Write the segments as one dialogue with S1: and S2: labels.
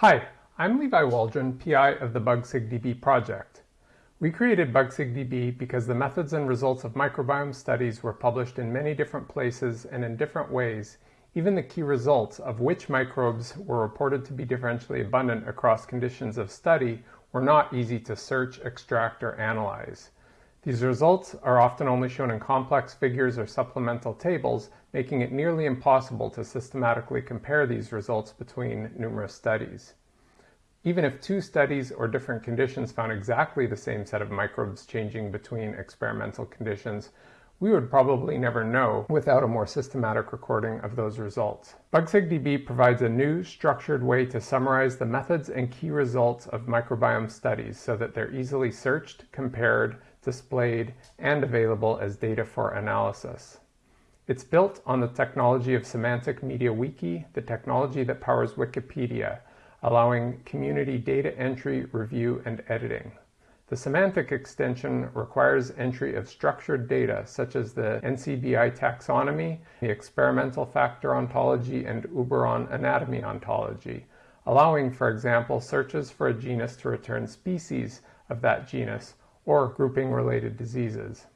S1: Hi, I'm Levi Waldron, PI of the BugSigDB project. We created BugSigDB because the methods and results of microbiome studies were published in many different places and in different ways, even the key results of which microbes were reported to be differentially abundant across conditions of study were not easy to search, extract, or analyze. These results are often only shown in complex figures or supplemental tables, making it nearly impossible to systematically compare these results between numerous studies. Even if two studies or different conditions found exactly the same set of microbes changing between experimental conditions, we would probably never know without a more systematic recording of those results. BugSigDB provides a new, structured way to summarize the methods and key results of microbiome studies so that they're easily searched, compared, displayed, and available as data for analysis. It's built on the technology of Semantic MediaWiki, the technology that powers Wikipedia, allowing community data entry, review, and editing. The semantic extension requires entry of structured data such as the NCBI taxonomy, the experimental factor ontology, and Uberon anatomy ontology, allowing, for example, searches for a genus to return species of that genus or grouping related diseases.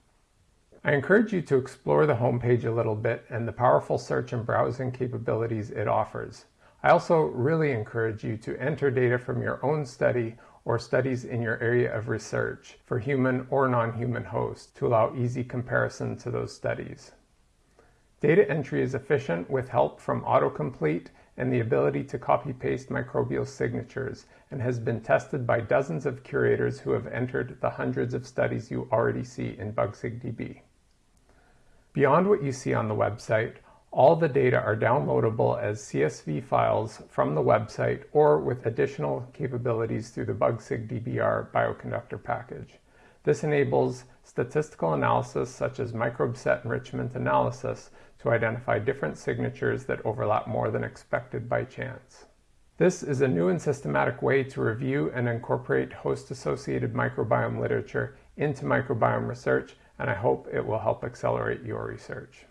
S1: I encourage you to explore the homepage a little bit and the powerful search and browsing capabilities it offers. I also really encourage you to enter data from your own study or studies in your area of research for human or non-human hosts to allow easy comparison to those studies. Data entry is efficient with help from autocomplete and the ability to copy-paste microbial signatures and has been tested by dozens of curators who have entered the hundreds of studies you already see in BugSigDB. Beyond what you see on the website, all the data are downloadable as CSV files from the website or with additional capabilities through the BugSigDBR bioconductor package. This enables statistical analysis such as microbe set enrichment analysis to identify different signatures that overlap more than expected by chance. This is a new and systematic way to review and incorporate host-associated microbiome literature into microbiome research, and I hope it will help accelerate your research.